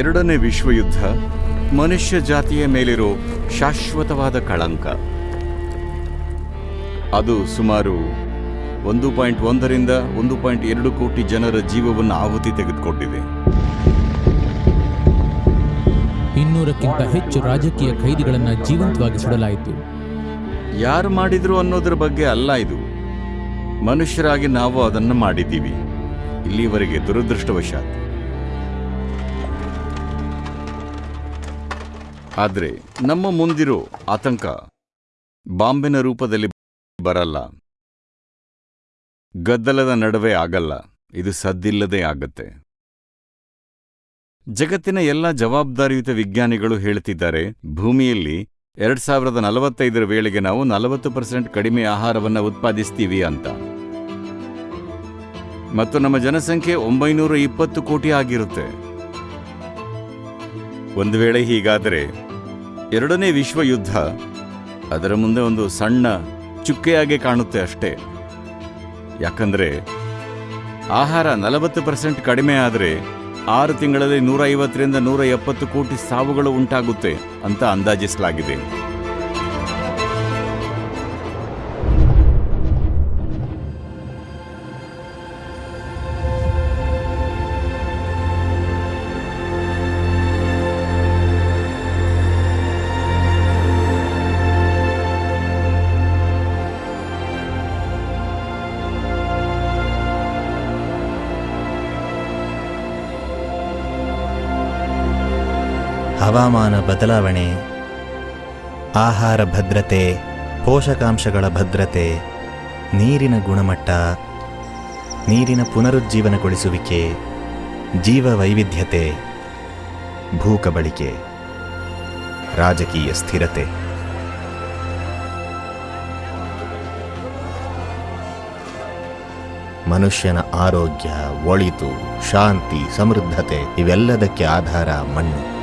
ಎರಡನೇ ವಿಶ್ವಯುದ್ಧ ಮನುಷ್ಯ ಜಾತಿಯ ಮೇಲಿರೋ ಶಾಶ್ವತವಾದ ಕಳಂಕ. ಅದು ಸುಮಾರು ಒಂದು ಪಾಯಿಂಟ್ ಒಂದರಿಂದ ಒಂದು ಪಾಯಿಂಟ್ ಎರಡು ಕೋಟಿ ಜನರ ಜೀವವನ್ನು ಆಹುತಿ ತೆಗೆದುಕೊಂಡಿದೆ ಇನ್ನೂರಕ್ಕಿಂತ ಹೆಚ್ಚು ರಾಜಕೀಯ ಖೈದಿಗಳನ್ನು ಜೀವಂತವಾಗಿ ಸುಡಲಾಯಿತು. ಯಾರು ಮಾಡಿದ್ರು ಅನ್ನೋದ್ರ ಬಗ್ಗೆ ಅಲ್ಲ ಇದು. ಮನುಷ್ಯರಾಗಿ ನಾವು ಅದನ್ನು ಮಾಡಿದ್ದೀವಿ. ಇಲ್ಲಿವರೆಗೆ ದುರದೃಷ್ಟವಶಾತ್. ಆದ್ರೆ ನಮ್ಮ ಮುಂದಿರೋ ಆತಂಕ ಬಾಂಬಿನ ರೂಪದಲ್ಲಿ ಬರಲ್ಲ. ಗದ್ದಲದ ನಡುವೆ ಆಗಲ್ಲ. ಇದು ಸದ್ದಿಲ್ಲದೆ ಆಗತ್ತೆ. ಜಗತ್ತಿನ ಎಲ್ಲ ಜವಾಬ್ದಾರಿಯುತ ವಿಜ್ಞಾನಿಗಳು ಹೇಳ್ತಿದ್ದಾರೆ, ಭೂಮಿಯಲ್ಲಿ ಎರಡ್ ಸಾವಿರದ ನಲವತ್ತೈದರ ವೇಳೆಗೆ ನಾವು ನಲವತ್ತು ಪರ್ಸೆಂಟ್ ಕಡಿಮೆ ಆಹಾರವನ್ನ ಉತ್ಪಾದಿಸ್ತೀವಿ ಅಂತ. ಮತ್ತು ನಮ್ಮ ಜನಸಂಖ್ಯೆ ಒಂಬೈನೂರ ಇಪ್ಪತ್ತು ಕೋಟಿ ಆಗಿರುತ್ತೆ. ಒಂದು ವೇಳೆ ಹೀಗಾದರೆ ಎರಡನೇ ವಿಶ್ವಯುದ್ಧ ಅದರ ಮುಂದೆ ಒಂದು ಸಣ್ಣ ಚುಕ್ಕೆಯಾಗೆ ಕಾಣುತ್ತೆ ಅಷ್ಟೇ. ಯಾಕಂದರೆ ಆಹಾರ ನಲವತ್ತು ಪರ್ಸೆಂಟ್ ಕಡಿಮೆ ಆದರೆ ಆರು ತಿಂಗಳಲ್ಲಿ ನೂರ ಐವತ್ತರಿಂದ ನೂರ ಎಪ್ಪತ್ತು ಕೋಟಿ ಸಾವುಗಳು ಉಂಟಾಗುತ್ತೆ ಅಂತ ಅಂದಾಜಿಸಲಾಗಿದೆ. ಹವಾಮಾನ ಬದಲಾವಣೆ, ಆಹಾರ ಭದ್ರತೆ, ಪೋಷಕಾಂಶಗಳ ಭದ್ರತೆ, ನೀರಿನ ಗುಣಮಟ್ಟ, ನೀರಿನ ಪುನರುಜ್ಜೀವನಗೊಳಿಸುವಿಕೆ ಜೀವ ವೈವಿಧ್ಯತೆ ಭೂಕಬಳಿಕೆ, ರಾಜಕೀಯ ಸ್ಥಿರತೆ. ಮನುಷ್ಯನ ಆರೋಗ್ಯ, ಒಳಿತು, ಶಾಂತಿ, ಸಮೃದ್ಧತೆ ಇವೆಲ್ಲದಕ್ಕೆ ಆಧಾರ ಮಣ್ಣು.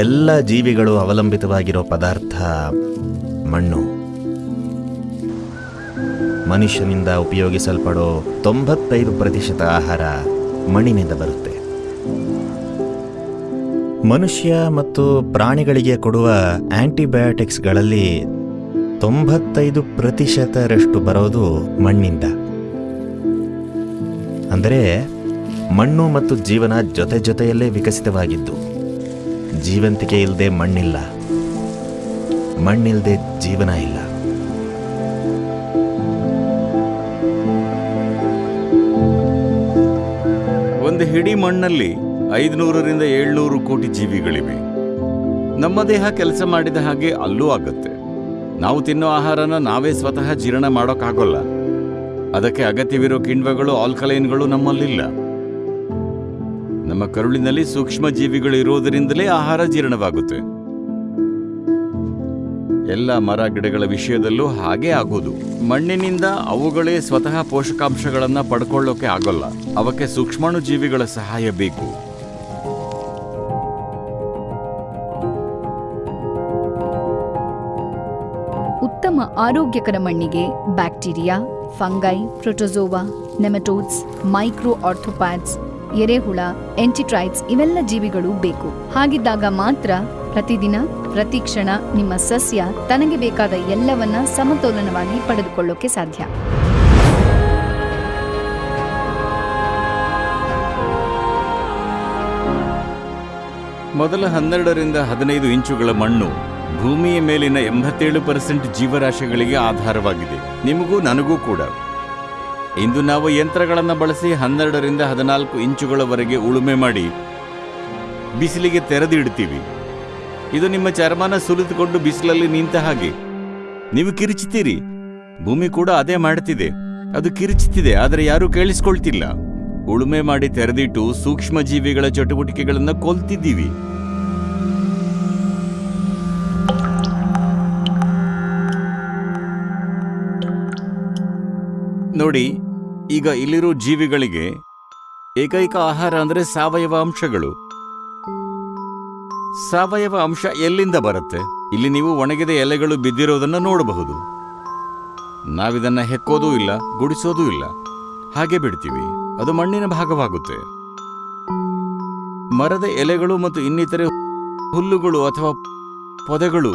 ಎಲ್ಲ ಜೀವಿಗಳು ಅವಲಂಬಿತವಾಗಿರೋ ಪದಾರ್ಥ ಮಣ್ಣು. ಮನುಷ್ಯನಿಂದ ಉಪಯೋಗಿಸಲ್ಪಡೋ ತೊಂಬತ್ತೈದು ಪ್ರತಿಶತ ಆಹಾರ ಮಣ್ಣಿನಿಂದ ಬರುತ್ತೆ. ಮನುಷ್ಯ ಮತ್ತು ಪ್ರಾಣಿಗಳಿಗೆ ಕೊಡುವ ಆಂಟಿಬಯೋಟಿಕ್ಸ್ಗಳಲ್ಲಿ ತೊಂಬತ್ತೈದು ಪ್ರತಿಶತರಷ್ಟು ಬರೋದು ಮಣ್ಣಿಂದ. ಅಂದರೆ ಮಣ್ಣು ಮತ್ತು ಜೀವನ ಜೊತೆ ಜೊತೆಯಲ್ಲೇ ವಿಕಸಿತವಾಗಿದ್ದು. ಜೀವಂತಿಕೆ ಇಲ್ಲದೆ ಮಣ್ಣಿಲ್ಲ. ಮಣ್ಣಿಲ್ಲದೆ ಜೀವನ ಇಲ್ಲ. ಒಂದು ಹಿಡಿ ಮಣ್ಣಲ್ಲಿ ಐದುನೂರರಿಂದ ಏಳ್ನೂರು ಕೋಟಿ ಜೀವಿಗಳಿವೆ. ನಮ್ಮ ದೇಹ ಕೆಲಸ ಮಾಡಿದ ಹಾಗೆ ಅಲ್ಲೂ ಆಗುತ್ತೆ. ನಾವು ತಿನ್ನೋ ಆಹಾರನ ನಾವೇ ಸ್ವತಃ ಜೀರ್ಣ ಮಾಡೋಕ್ಕಾಗೋಲ್ಲ. ಅದಕ್ಕೆ ಅಗತ್ಯವಿರೋ ಕಿಣ್ವಗಳು, ಆಲ್ಕಲೈನ್ಗಳು ನಮ್ಮಲ್ಲಿಲ್ಲ. ನಮ್ಮ ಕರುಳಿನಲ್ಲಿ ಸೂಕ್ಷ್ಮ ಜೀವಿಗಳು ಇರುವುದರಿಂದಲೇ ಆಹಾರ ಜೀರ್ಣವಾಗುತ್ತೆ. ಎಲ್ಲ ಮರ ಗಿಡಗಳ ವಿಷಯದಲ್ಲೂ ಹಾಗೇ ಆಗೋದು. ಮಣ್ಣಿನಿಂದ ಅವುಗಳೇ ಸ್ವತಃ ಪೋಷಕಾಂಶಗಳನ್ನ ಪಡ್ಕೊಳ್ಳೋಕೆ ಆಗೋಲ್ಲ. ಅವಕ್ಕೆ ಸೂಕ್ಷ್ಮಾಣು ಜೀವಿಗಳ ಸಹಾಯ ಬೇಕು. ಉತ್ತಮ ಆರೋಗ್ಯಕರ ಮಣ್ಣಿಗೆ bacteria, fungi protozoa nematodes, micro arthropods ಎರೆಹುಳ, ಎಂಟಿಟ್ರೈಟ್ಸ್ ಇವೆಲ್ಲ ಜೀವಿಗಳು ಬೇಕು. ಹಾಗಿದ್ದಾಗ ಮಾತ್ರ ಪ್ರತಿದಿನ, ಪ್ರತಿ ಕ್ಷಣ ನಿಮ್ಮ ಸಸ್ಯ ತನಗೆ ಬೇಕಾದ ಎಲ್ಲವನ್ನ ಸಮತೋಲನವಾಗಿ ಪಡೆದುಕೊಳ್ಳೋಕೆ ಸಾಧ್ಯ. ಮೊದಲ ಹನ್ನೆರಡರಿಂದ ಹದಿನೈದು ಇಂಚುಗಳ ಮಣ್ಣು ಭೂಮಿಯ ಮೇಲಿನ ಎಂಬತ್ತೇಳು ಪರ್ಸೆಂಟ್ ಜೀವರಾಶಿಗಳಿಗೆ ಆಧಾರವಾಗಿದೆ. ನಿಮಗೂ ನನಗೂ ಕೂಡ. ಇಂದು ನಾವು ಯಂತ್ರಗಳನ್ನು ಬಳಸಿ ಹನ್ನೆರಡರಿಂದ ಹದಿನಾಲ್ಕು ಇಂಚುಗಳವರೆಗೆ ಉಳುಮೆ ಮಾಡಿ ಬಿಸಿಲಿಗೆ ತೆರೆದಿಡ್ತೀವಿ ಇದು ನಿಮ್ಮ ಚರ್ಮನ ಸುಲಿದುಕೊಂಡು ಬಿಸಿಲಲ್ಲಿ ನಿಂತ ಹಾಗೆ. ನೀವು ಕಿರಿಚುತ್ತೀರಿ. ಭೂಮಿ ಕೂಡ ಅದೇ ಮಾಡ್ತಿದೆ ಅದು ಕಿರಿಚುತ್ತಿದೆ, ಆದರೆ ಯಾರೂ ಕೇಳಿಸ್ಕೊಳ್ತಿಲ್ಲ. ಉಳುಮೆ ಮಾಡಿ ತೆರೆದಿಟ್ಟು ಸೂಕ್ಷ್ಮ ಜೀವಿಗಳ ಚಟುವಟಿಕೆಗಳನ್ನು ಕೊಲ್ತಿದ್ದೀವಿ. ನೋಡಿ, ಈಗ ಇಲ್ಲಿರೋ ಜೀವಿಗಳಿಗೆ ಏಕೈಕ ಆಹಾರ ಅಂದರೆ ಸಾವಯವ ಅಂಶಗಳು. ಸಾವಯವ ಅಂಶ ಎಲ್ಲಿಂದ ಬರುತ್ತೆ? ಇಲ್ಲಿ ನೀವು ಒಣಗಿದ ಎಲೆಗಳು ಬಿದ್ದಿರೋದನ್ನು ನೋಡಬಹುದು. ನಾವಿದನ್ನು ಹೆಕ್ಕೋದೂ ಇಲ್ಲ, ಗುಡಿಸೋದೂ ಇಲ್ಲ. ಹಾಗೆ ಬಿಡ್ತೀವಿ, ಅದು ಮಣ್ಣಿನ ಭಾಗವಾಗುತ್ತೆ. ಮರದ ಎಲೆಗಳು ಮತ್ತು ಇನ್ನಿತರೆ ಹುಲ್ಲುಗಳು ಅಥವಾ ಪೊದೆಗಳು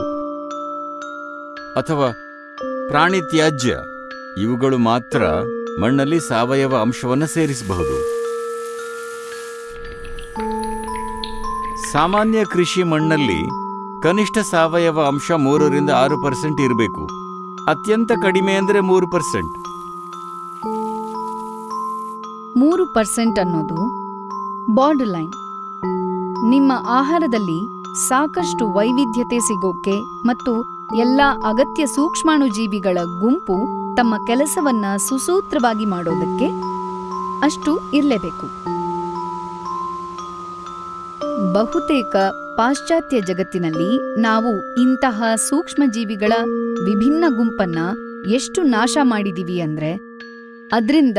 ಅಥವಾ ಪ್ರಾಣಿ ತ್ಯಾಜ್ಯ. ಇವುಗಳು ಮಾತ್ರ ಮಣ್ಣಲ್ಲಿ ಸಾವಯವ ಅಂಶವನ್ನು ಸೇರಿಸಬಹುದು. ಸಾಮಾನ್ಯ ಕೃಷಿ ಮಣ್ಣಲ್ಲಿ ಕನಿಷ್ಠ ಸಾವಯವ ಅಂಶ ಮೂರರಿಂದ ಆರು ಪರ್ಸೆಂಟ್ ಇರಬೇಕು. ಅತ್ಯಂತ ಕಡಿಮೆ ಅಂದರೆ ಮೂರು ಪರ್ಸೆಂಟ್. ಮೂರು ಪರ್ಸೆಂಟ್ ಅನ್ನೋದು ಬಾರ್ಡರ್ ಲೈನ್. ನಿಮ್ಮ ಆಹಾರದಲ್ಲಿ ಸಾಕಷ್ಟು ವೈವಿಧ್ಯತೆ ಸಿಗೋಕೆ ಮತ್ತು ಎಲ್ಲ ಅಗತ್ಯ ಸೂಕ್ಷ್ಮಾಣುಜೀವಿಗಳ ಗುಂಪು ತಮ್ಮ ಕೆಲಸವನ್ನ ಸುಸೂತ್ರವಾಗಿ ಮಾಡೋದಕ್ಕೆ ಅಷ್ಟು ಇರಲೇಬೇಕು. ಬಹುತೇಕ ಪಾಶ್ಚಾತ್ಯ ಜಗತ್ತಿನಲ್ಲಿ ನಾವು ಇಂತಹ ಸೂಕ್ಷ್ಮಜೀವಿಗಳ ವಿಭಿನ್ನ ಗುಂಪನ್ನ ಎಷ್ಟು ನಾಶ ಮಾಡಿದೀವಿ ಅಂದ್ರೆ ಅದರಿಂದ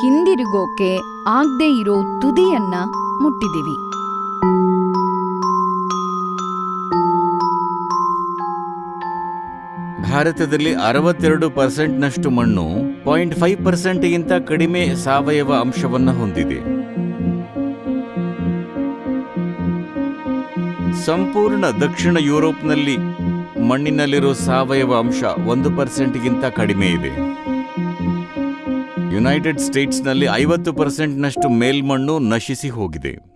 ಹಿಂದಿರುಗೋಕೆ ಆಗ್ದೇ ಇರೋ ತುದಿಯನ್ನ ಮುಟ್ಟಿದೀವಿ. ಭಾರತದಲ್ಲಿ ಅರವತ್ತೆರಡು ಪರ್ಸೆಂಟ್ನಷ್ಟು ಮಣ್ಣು ಪಾಯಿಂಟ್ ಫೈವ್ ಪರ್ಸೆಂಟ್ಗಿಂತ ಕಡಿಮೆ ಸಾವಯವ ಅಂಶವನ್ನು ಹೊಂದಿದೆ. ಸಂಪೂರ್ಣ ದಕ್ಷಿಣ ಯುರೋಪ್ನಲ್ಲಿ ಮಣ್ಣಿನಲ್ಲಿರೋ ಸಾವಯವ ಅಂಶ ಒಂದು ಪರ್ಸೆಂಟ್ಗಿಂತ ಕಡಿಮೆ ಇದೆ. ಯುನೈಟೆಡ್ ಸ್ಟೇಟ್ಸ್ನಲ್ಲಿ ಐವತ್ತು ಪರ್ಸೆಂಟ್ನಷ್ಟು ಮೇಲ್ಮಣ್ಣು ನಶಿಸಿ ಹೋಗಿದೆ.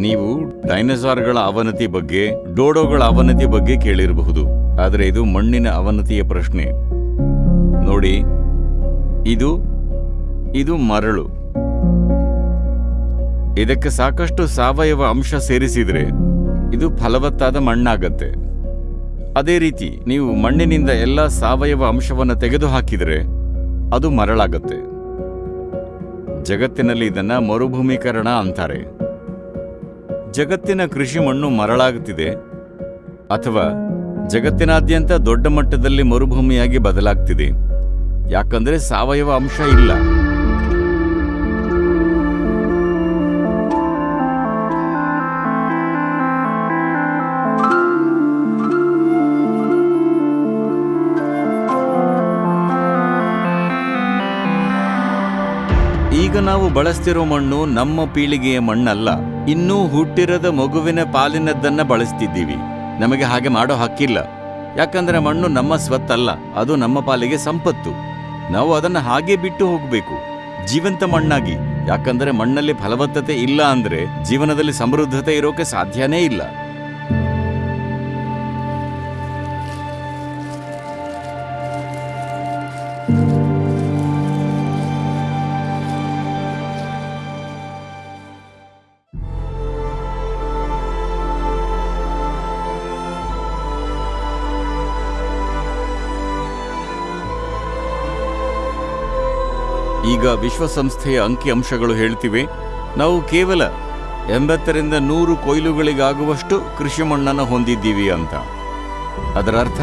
ನೀವು ಡೈನಸಾರ್ಗಳ ಅವನತಿ ಬಗ್ಗೆ, ಡೋಡೋಗಳ ಅವನತಿ ಬಗ್ಗೆ ಕೇಳಿರಬಹುದು. ಆದರೆ ಇದು ಮಣ್ಣಿನ ಅವನತಿಯ ಪ್ರಶ್ನೆ. ನೋಡಿ, ಇದು ಇದು ಮರಳು. ಇದಕ್ಕೆ ಸಾಕಷ್ಟು ಸಾವಯವ ಅಂಶ ಸೇರಿಸಿದರೆ ಇದು ಫಲವತ್ತಾದ ಮಣ್ಣಾಗತ್ತೆ. ಅದೇ ರೀತಿ, ನೀವು ಮಣ್ಣಿನಿಂದ ಎಲ್ಲ ಸಾವಯವ ಅಂಶವನ್ನು ತೆಗೆದುಹಾಕಿದರೆ ಅದು ಮರಳಾಗತ್ತೆ. ಜಗತ್ತಿನಲ್ಲಿ ಇದನ್ನು ಮರುಭೂಮೀಕರಣ ಅಂತಾರೆ. ಜಗತ್ತಿನ ಕೃಷಿ ಮಣ್ಣು ಮರಳಾಗುತ್ತಿದೆ ಅಥವಾ ಜಗತ್ತಿನಾದ್ಯಂತ ದೊಡ್ಡ ಮಟ್ಟದಲ್ಲಿ ಮರುಭೂಮಿಯಾಗಿ ಬದಲಾಗ್ತಿದೆ. ಯಾಕಂದ್ರೆ ಸಾವಯವ ಅಂಶ ಇಲ್ಲ. ಈಗ ನಾವು ಬಳಸ್ತಿರೋ ಮಣ್ಣು ನಮ್ಮ ಪೀಳಿಗೆಯ ಮಣ್ಣಲ್ಲ. ಇನ್ನೂ ಹುಟ್ಟಿರದ ಮಗುವಿನ ಪಾಲಿನದ್ದನ್ನ ಬಳಸ್ತಿದ್ದೀವಿ. ನಮಗೆ ಹಾಗೆ ಮಾಡೋ ಹಕ್ಕಿಲ್ಲ. ಯಾಕಂದ್ರೆ ಮಣ್ಣು ನಮ್ಮ ಸ್ವತ್ತಲ್ಲ, ಅದು ನಮ್ಮ ಪಾಲಿಗೆ ಸಂಪತ್ತು. ನಾವು ಅದನ್ನು ಹಾಗೆ ಬಿಟ್ಟು ಹೋಗಬೇಕು. ಜೀವಂತ ಮಣ್ಣಾಗಿ. ಯಾಕಂದ್ರೆ ಮಣ್ಣಲ್ಲಿ ಫಲವತ್ತತೆ ಇಲ್ಲ ಅಂದ್ರೆ ಜೀವನದಲ್ಲಿ ಸಮೃದ್ಧತೆ ಇರೋಕೆ ಸಾಧ್ಯನೇ ಇಲ್ಲ. ಈಗ ವಿಶ್ವಸಂಸ್ಥೆಯ ಅಂಕಿಅಂಶಗಳು ಹೇಳ್ತಿವೆ. ನಾವು ಕೇವಲ ಎಂಬತ್ತರಿಂದ ನೂರು ಕೊಯ್ಲುಗಳಿಗಾಗುವಷ್ಟು ಕೃಷಿ ಮಣ್ಣನ್ನು ಹೊಂದಿದ್ದೀವಿ ಅಂತ. ಅದರ ಅರ್ಥ,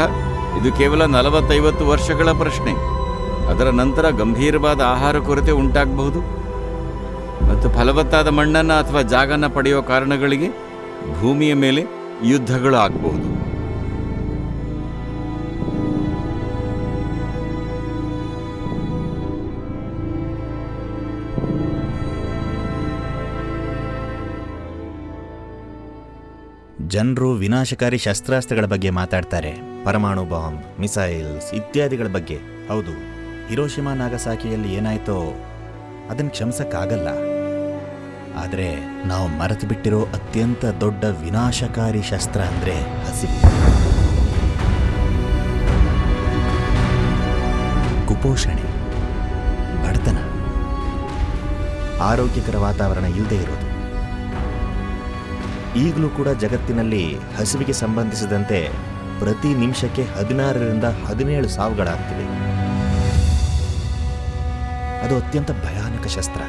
ಇದು ಕೇವಲ ನಲವತ್ತೈವತ್ತು ವರ್ಷಗಳ ಪ್ರಶ್ನೆ. ಅದರ ನಂತರ ಗಂಭೀರವಾದ ಆಹಾರ ಕೊರತೆ ಉಂಟಾಗಬಹುದು. ಮತ್ತು ಫಲವತ್ತಾದ ಮಣ್ಣನ್ನು ಅಥವಾ ಜಾಗನ ಪಡೆಯುವ ಕಾರಣಗಳಿಗೆ ಭೂಮಿಯ ಮೇಲೆ ಯುದ್ಧಗಳು ಆಗಬಹುದು. ಜನರು ವಿನಾಶಕಾರಿ ಶಸ್ತ್ರಾಸ್ತ್ರಗಳ ಬಗ್ಗೆ ಮಾತಾಡ್ತಾರೆ, ಪರಮಾಣು ಬಾಂಬ್, ಮಿಸೈಲ್ಸ್ ಇತ್ಯಾದಿಗಳ ಬಗ್ಗೆ. ಹೌದು, ಹಿರೋಶಿಮಾ ನಾಗಸಾಕಿಯಲ್ಲಿ ಏನಾಯ್ತೋ ಅದನ್ನು ಕ್ಷಮಿಸಕ್ಕಾಗಲ್ಲ. ಆದರೆ ನಾವು ಮರೆತು ಬಿಟ್ಟಿರೋ ಅತ್ಯಂತ ದೊಡ್ಡ ವಿನಾಶಕಾರಿ ಶಸ್ತ್ರ ಅಂದರೆ ಹಸಿವು ಕುಪೋಷಣೆ, ಬಡತನ. ಆರೋಗ್ಯಕರ ವಾತಾವರಣ ಇಲ್ಲದೆ ಇರೋದು. ಈಗಲೂ ಕೂಡ ಜಗತ್ತಿನಲ್ಲಿ ಹಸಿವಿಗೆ ಸಂಬಂಧಿಸಿದಂತೆ ಪ್ರತಿ ನಿಮಿಷಕ್ಕೆ ಹದಿನಾರರಿಂದ ಹದಿನೇಳು ಸಾವುಗಳಾಗ್ತಿವೆ. ಅದು ಅತ್ಯಂತ ಭಯಾನಕ ಶಸ್ತ್ರ.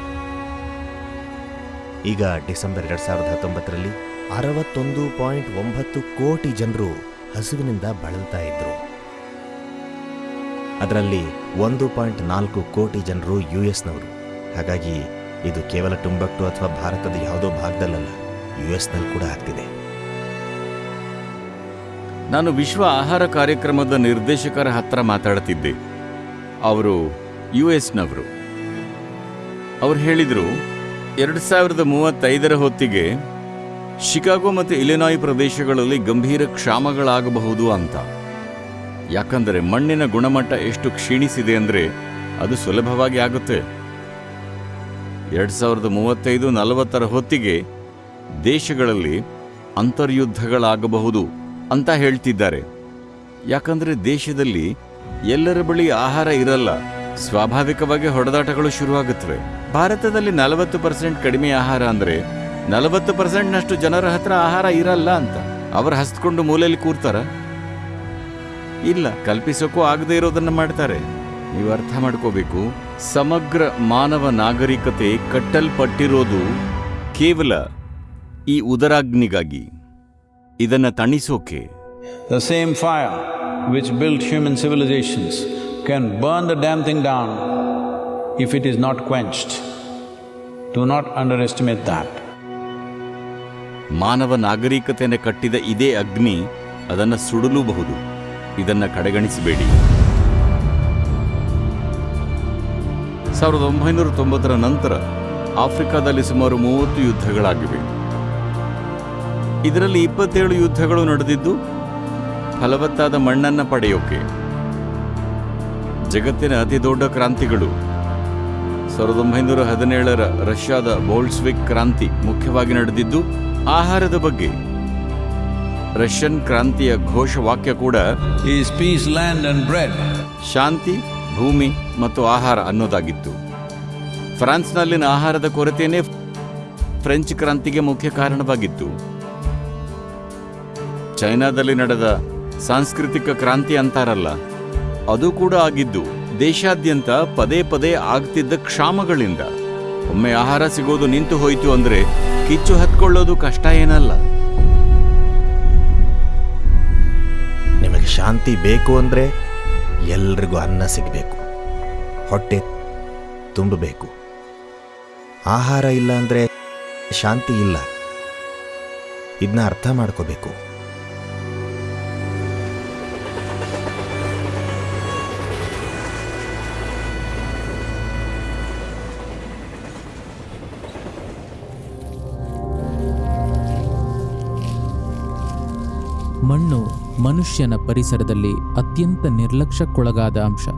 ಈಗ ಡಿಸೆಂಬರ್ ಎರಡು ಸಾವಿರದ ಹತ್ತೊಂಬತ್ತರಲ್ಲಿ ಅರವತ್ತೊಂದು ಪಾಯಿಂಟ್ ಒಂಬತ್ತು ಕೋಟಿ ಜನರು ಹಸಿವಿನಿಂದ ಬಳಲ್ತಾ ಇದ್ರು. ಅದರಲ್ಲಿ ಒಂದು ಪಾಯಿಂಟ್ ನಾಲ್ಕು ಕೋಟಿ ಜನರು ಯು ಎಸ್ನವರು. ಹಾಗಾಗಿ ಇದು ಕೇವಲ ಟುಂಬಕ್ಟು ಅಥವಾ ಭಾರತದ ಯಾವುದೋ ಭಾಗದಲ್ಲಲ್ಲ. ಯು ಎಸ್ನಲ್ಲಿ ಕೂಡ ಆಗ್ತಿದೆ. ನಾನು ವಿಶ್ವ ಆಹಾರ ಕಾರ್ಯಕ್ರಮದ ನಿರ್ದೇಶಕರ ಹತ್ರ ಮಾತಾಡ್ತಿದ್ದೆ. ಅವರು ಯು ಎಸ್ನವರು ಅವ್ರು ಹೇಳಿದರು, ಎರಡು ಸಾವಿರದ ಮೂವತ್ತೈದರ ಹೊತ್ತಿಗೆ ಶಿಕಾಗೋ ಮತ್ತು ಇಲಿನಾಯ್ ಪ್ರದೇಶಗಳಲ್ಲಿ ಗಂಭೀರ ಕ್ಷಾಮಗಳಾಗಬಹುದು ಅಂತ. ಯಾಕಂದರೆ ಮಣ್ಣಿನ ಗುಣಮಟ್ಟ ಎಷ್ಟು ಕ್ಷೀಣಿಸಿದೆ ಅಂದರೆ ಅದು ಸುಲಭವಾಗಿ ಆಗುತ್ತೆ. ಎರಡು ಸಾವಿರದ ಮೂವತ್ತೈದು ನಲವತ್ತರ ಹೊತ್ತಿಗೆ ದೇಶಗಳಲ್ಲಿ ಅಂತರ್ಯುದ್ಧಗಳಾಗಬಹುದು ಅಂತ ಹೇಳ್ತಿದ್ದಾರೆ. ಯಾಕಂದರೆ ದೇಶದಲ್ಲಿ ಎಲ್ಲರ ಬಳಿ ಆಹಾರ ಇರಲ್ಲ, ಸ್ವಾಭಾವಿಕವಾಗಿ ಹೊಡೆದಾಟಗಳು ಶುರುವಾಗುತ್ತವೆ. ಭಾರತದಲ್ಲಿ ನಲವತ್ತು ಪರ್ಸೆಂಟ್ ಕಡಿಮೆ ಆಹಾರ ಅಂದರೆ ನಲವತ್ತು ಪರ್ಸೆಂಟ್ನಷ್ಟು ಜನರ ಹತ್ರ ಆಹಾರ ಇರಲ್ಲ ಅಂತ. ಅವರು ಹಸ್ಕೊಂಡು ಮೂಲೆಯಲ್ಲಿ ಕೂರ್ತಾರ? ಇಲ್ಲ, ಕಲ್ಪಿಸೋಕ್ಕೂ ಆಗದೇ ಇರೋದನ್ನು ಮಾಡ್ತಾರೆ. ನೀವು ಅರ್ಥ ಮಾಡ್ಕೋಬೇಕು, ಸಮಗ್ರ ಮಾನವ ನಾಗರಿಕತೆ ಕಟ್ಟಲ್ಪಟ್ಟಿರೋದು ಕೇವಲ ಈ ಉದರಾಗ್ನಿಗಾಗಿ ಇದನ್ನು ತಣಿಸೋಕೆ The same which build human civilisations can burn the damn thing thing if it is not quenched quenched. Not underestimate that. ಮಾನವ ನಾಗರಿಕತೆಯನ್ನು ಕಟ್ಟಿದ ಇದೇ ಅಗ್ನಿ ಅದನ್ನು ಸುಡಲೂಬಹುದು ಇದನ್ನು ಕಡೆಗಣಿಸಬೇಡಿ ಸಾವಿರದ ಒಂಬೈನೂರ ತೊಂಬತ್ತರ ನಂತರ ಆಫ್ರಿಕಾದಲ್ಲಿ ಸುಮಾರು ಮೂವತ್ತು ಯುದ್ಧಗಳಾಗಿವೆ ಇದರಲ್ಲಿ ಇಪ್ಪತ್ತೇಳು ಯುದ್ಧಗಳು ನಡೆದಿದ್ದು ಫಲವತ್ತಾದ ಮಣ್ಣನ್ನು ಪಡೆಯೋಕೆ. ಜಗತ್ತಿನ ಅತಿ ದೊಡ್ಡ ಕ್ರಾಂತಿಗಳು. ಸಾವಿರದ ಒಂಬೈನೂರ ಹದಿನೇಳರ ರಷ್ಯಾದ ಬೋಲ್ಸ್ವಿಕ್ ಕ್ರಾಂತಿ ಮುಖ್ಯವಾಗಿ ನಡೆದಿದ್ದು ಆಹಾರದ ಬಗ್ಗೆ. ರಷ್ಯನ್ ಕ್ರಾಂತಿಯ ಘೋಷವಾಕ್ಯ ಕೂಡ ಪೀಸ್ ಲ್ಯಾಂಡ್ ಅಂಡ್ ಬ್ರೆಡ್. ಶಾಂತಿ ಭೂಮಿ ಮತ್ತು ಆಹಾರ ಅನ್ನೋದಾಗಿತ್ತು. ಫ್ರಾನ್ಸ್ನಲ್ಲಿನ ಆಹಾರದ ಕೊರತೆಯೇ ಫ್ರೆಂಚ್ ಕ್ರಾಂತಿಗೆ ಮುಖ್ಯ ಕಾರಣವಾಗಿತ್ತು. ಚೈನಾದಲ್ಲಿ ನಡೆದ ಸಾಂಸ್ಕೃತಿಕ ಕ್ರಾಂತಿ ಅಂತಾರಲ್ಲ, ಅದು ಕೂಡ ಆಗಿದ್ದು ದೇಶಾದ್ಯಂತ ಪದೇ ಪದೇ ಆಗ್ತಿದ್ದ ಕ್ಷಾಮಗಳಿಂದ. ಒಮ್ಮೆ ಆಹಾರ ಸಿಗೋದು ನಿಂತು ಹೋಯಿತು ಅಂದ್ರೆ ಕಿಚ್ಚು ಹತ್ಕೊಳ್ಳೋದು ಕಷ್ಟ ಏನಲ್ಲ. ನಿಮಗೆ ಶಾಂತಿ ಬೇಕು ಅಂದರೆ ಎಲ್ರಿಗೂ ಅನ್ನ ಸಿಗಬೇಕು. ಹೊಟ್ಟೆ ತುಂಬಬೇಕು. ಆಹಾರ ಇಲ್ಲ ಅಂದರೆ ಶಾಂತಿ ಇಲ್ಲ. ಇದನ್ನ ಅರ್ಥ ಮಾಡ್ಕೋಬೇಕು. ಮನುಷ್ಯನ ಪರಿಸರದಲ್ಲಿ ಅತ್ಯಂತ ನಿರ್ಲಕ್ಷ್ಯಕ್ಕೊಳಗಾದ ಅಂಶ.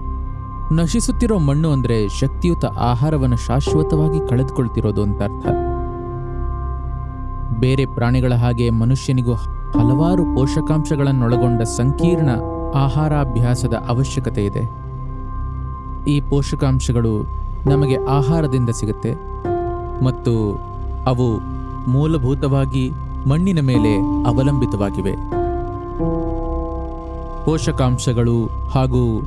ನಶಿಸುತ್ತಿರೋ ಮಣ್ಣು ಅಂದರೆ ಶಕ್ತಿಯುತ ಆಹಾರವನ್ನು ಶಾಶ್ವತವಾಗಿ ಕಳೆದುಕೊಳ್ತಿರೋದು ಅಂತ ಅರ್ಥ. ಬೇರೆ ಪ್ರಾಣಿಗಳ ಹಾಗೆ ಮನುಷ್ಯನಿಗೂ ಹಲವಾರು ಪೋಷಕಾಂಶಗಳನ್ನೊಳಗೊಂಡ ಸಂಕೀರ್ಣ ಆಹಾರಾಭ್ಯಾಸದ ಅವಶ್ಯಕತೆ ಇದೆ. ಈ ಪೋಷಕಾಂಶಗಳು ನಮಗೆ ಆಹಾರದಿಂದ ಸಿಗುತ್ತೆ ಮತ್ತು ಅವು ಮೂಲಭೂತವಾಗಿ ಮಣ್ಣಿನ ಮೇಲೆ ಅವಲಂಬಿತವಾಗಿವೆ. ಪೋಷಕಾಂಶಗಳು ಹಾಗೂ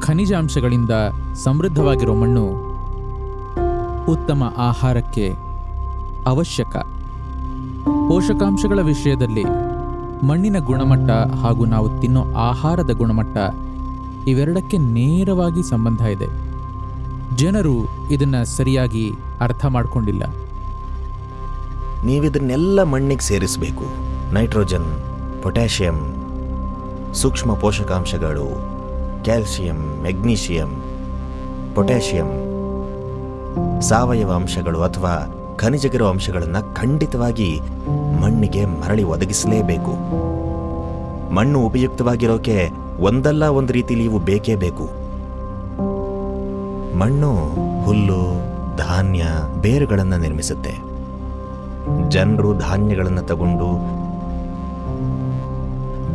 ಖನಿಜಾಂಶಗಳಿಂದ ಸಮೃದ್ಧವಾಗಿರೋ ಮಣ್ಣು ಉತ್ತಮ ಆಹಾರಕ್ಕೆ ಅವಶ್ಯಕ. ಪೋಷಕಾಂಶಗಳ ವಿಷಯದಲ್ಲಿ ಮಣ್ಣಿನ ಗುಣಮಟ್ಟ ಹಾಗೂ ನಾವು ತಿನ್ನೋ ಆಹಾರದ ಗುಣಮಟ್ಟ ಇವೆರಡಕ್ಕೆ ನೇರವಾಗಿ ಸಂಬಂಧ ಇದೆ. ಜನರು ಇದನ್ನು ಸರಿಯಾಗಿ ಅರ್ಥ ಮಾಡಿಕೊಂಡಿಲ್ಲ. ನೀವಿದನ್ನೆಲ್ಲ ಮಣ್ಣಿಗೆ ಸೇರಿಸಬೇಕು. ನೈಟ್ರೋಜನ್, ಪೊಟ್ಯಾಷಿಯಂ ಸೂಕ್ಷ್ಮ ಪೋಷಕಾಂಶಗಳು, ಕ್ಯಾಲ್ಸಿಯಂ, ಮೆಗ್ನೀಷಿಯಂ, ಪೊಟ್ಯಾಷಿಯಂ, ಸಾವಯವ ಅಂಶಗಳು ಅಥವಾ ಖನಿಜಗಿರುವ ಅಂಶಗಳನ್ನು ಖಂಡಿತವಾಗಿ ಮಣ್ಣಿಗೆ ಮರಳಿ ಒದಗಿಸಲೇಬೇಕು. ಮಣ್ಣು ಉಪಯುಕ್ತವಾಗಿರೋಕೆ ಒಂದಲ್ಲ ಒಂದು ರೀತಿಲಿ ಇವು ಬೇಕೇ ಬೇಕು. ಮಣ್ಣು, ಹುಲ್ಲು, ಧಾನ್ಯ, ಬೇರುಗಳನ್ನು ನಿರ್ಮಿಸುತ್ತೆ. ಜನರು ಧಾನ್ಯಗಳನ್ನು ತಗೊಂಡು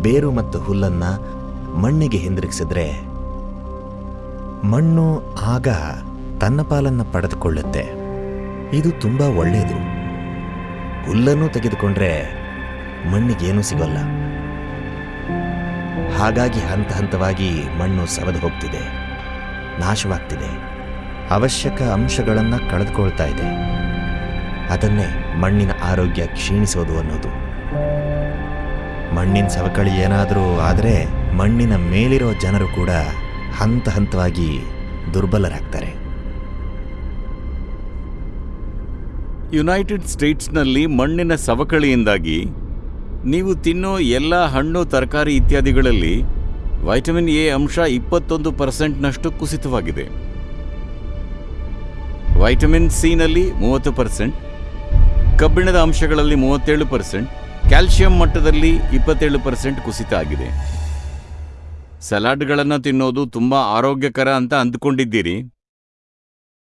ಬೇರು ಮತ್ತು ಹುಲ್ಲನ್ನ ಮಣ್ಣಿಗೆ ಹಿಂದಿರುಗಿಸಿದ್ರೆ ಮಣ್ಣು ಆಗ ತನ್ನ ಪಾಲನ್ನು ಪಡೆದುಕೊಳ್ಳುತ್ತೆ. ಇದು ತುಂಬ ಒಳ್ಳೆಯದು. ಹುಲ್ಲನ್ನು ತೆಗೆದುಕೊಂಡ್ರೆ ಮಣ್ಣಿಗೇನೂ ಸಿಗೋಲ್ಲ. ಹಾಗಾಗಿ ಹಂತ ಹಂತವಾಗಿ ಮಣ್ಣು ಸವದು ಹೋಗ್ತಿದೆ. ನಾಶವಾಗ್ತಿದೆ. ಅವಶ್ಯಕ ಅಂಶಗಳನ್ನು ಕಳೆದುಕೊಳ್ತಾ ಇದೆ. ಅದನ್ನೇ ಮಣ್ಣಿನ ಆರೋಗ್ಯ ಕ್ಷೀಣಿಸೋದು ಅನ್ನೋದು. ಮಣ್ಣಿನ ಸವಕಳಿ ಏನಾದರೂ ಆದರೆ ಮಣ್ಣಿನ ಮೇಲಿರೋ ಜನರು ಕೂಡ ಹಂತ ಹಂತವಾಗಿ ದುರ್ಬಲರಾಗ್ತಾರೆ. ಯುನೈಟೆಡ್ ಸ್ಟೇಟ್ಸ್ನಲ್ಲಿ ಮಣ್ಣಿನ ಸವಕಳಿಯಿಂದಾಗಿ ನೀವು ತಿನ್ನೋ ಎಲ್ಲ ಹಣ್ಣು, ತರಕಾರಿ ಇತ್ಯಾದಿಗಳಲ್ಲಿ ವೈಟಮಿನ್ ಎ ಅಂಶ ಇಪ್ಪತ್ತೊಂದು ಪರ್ಸೆಂಟ್ನಷ್ಟು ಕುಸಿತವಾಗಿದೆ. ವೈಟಮಿನ್ ಸಿನಲ್ಲಿ ಮೂವತ್ತು ಪರ್ಸೆಂಟ್, ಕಬ್ಬಿಣದ ಅಂಶಗಳಲ್ಲಿ ಮೂವತ್ತೇಳು ಪರ್ಸೆಂಟ್ ಕ್ಯಾಲ್ಸಿಯಂ ಮಟ್ಟದಲ್ಲಿ ಇಪ್ಪತ್ತೇಳು ಪರ್ಸೆಂಟ್ ಕುಸಿತ ಆಗಿದೆ. ಸಲಾಡ್ಗಳನ್ನು ತಿನ್ನೋದು ತುಂಬ ಆರೋಗ್ಯಕರ ಅಂತ ಅಂದ್ಕೊಂಡಿದ್ದೀರಿ.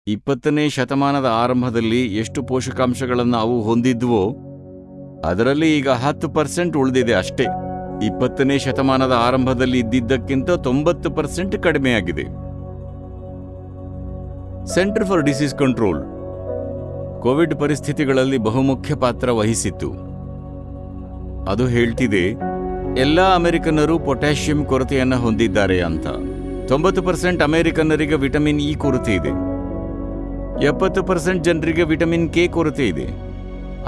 ಇಪ್ಪತ್ತನೇ ಶತಮಾನದ ಆರಂಭದಲ್ಲಿ ಎಷ್ಟು ಪೋಷಕಾಂಶಗಳನ್ನು ಅವು ಹೊಂದಿದ್ವೋ, ಅದರಲ್ಲಿ ಈಗ ಹತ್ತು ಪರ್ಸೆಂಟ್ ಉಳಿದಿದೆ ಅಷ್ಟೇ. ಇಪ್ಪತ್ತನೇ ಶತಮಾನದ ಆರಂಭದಲ್ಲಿ ಇದ್ದಿದ್ದಕ್ಕಿಂತ ತೊಂಬತ್ತು ಪರ್ಸೆಂಟ್ ಕಡಿಮೆಯಾಗಿದೆ. Centre for disease control. Covid ಪರಿಸ್ಥಿತಿಗಳಲ್ಲಿ ಬಹುಮುಖ್ಯ ಪಾತ್ರ ವಹಿಸಿತ್ತು. ಅದು ಹೇಳ್ತಿದೆ, ಎಲ್ಲ ಅಮೆರಿಕನ್ನರು ಪೊಟ್ಯಾಷಿಯಂ ಕೊರತೆಯನ್ನು ಹೊಂದಿದ್ದಾರೆ ಅಂತ. ತೊಂಬತ್ತು ಪರ್ಸೆಂಟ್ ಅಮೆರಿಕನ್ನರಿಗೆ ವಿಟಮಿನ್ ಇ ಕೊರತೆ ಇದೆ. ಎಪ್ಪತ್ತು ಪರ್ಸೆಂಟ್ ಜನರಿಗೆ ವಿಟಮಿನ್ ಕೆ ಕೊರತೆ ಇದೆ.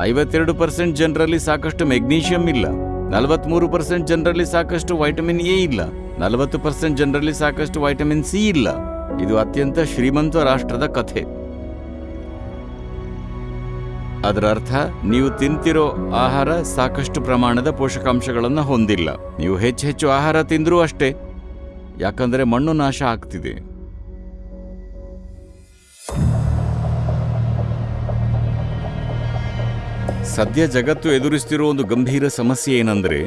ಐವತ್ತೆರಡು ಪರ್ಸೆಂಟ್ ಜನರಲ್ಲಿ ಸಾಕಷ್ಟು ಮೆಗ್ನೀಷಿಯಂ ಇಲ್ಲ. ನಲವತ್ಮೂರು ಪರ್ಸೆಂಟ್ ಜನರಲ್ಲಿ ಸಾಕಷ್ಟು ವೈಟಮಿನ್ ಎ ಇಲ್ಲ. ನಲವತ್ತು ಪರ್ಸೆಂಟ್ ಜನರಲ್ಲಿ ಸಾಕಷ್ಟು ವೈಟಮಿನ್ ಸಿ ಇಲ್ಲ. ಇದು ಅತ್ಯಂತ ಶ್ರೀಮಂತ ರಾಷ್ಟ್ರದ ಕಥೆ. ಅದರ ಅರ್ಥ, ನೀವು ತಿಂತಿರೋ ಆಹಾರ ಸಾಕಷ್ಟು ಪ್ರಮಾಣದ ಪೋಷಕಾಂಶಗಳನ್ನು ಹೊಂದಿಲ್ಲ. ನೀವು ಹೆಚ್ಚು ಹೆಚ್ಚು ಆಹಾರ ತಿಂದರೂ ಅಷ್ಟೇ. ಯಾಕಂದರೆ ಮಣ್ಣು ನಾಶ ಆಗ್ತಿದೆ. ಸದ್ಯ ಜಗತ್ತು ಎದುರಿಸ್ತಿರೋ ಒಂದು ಗಂಭೀರ ಸಮಸ್ಯೆ ಏನಂದ್ರೆ,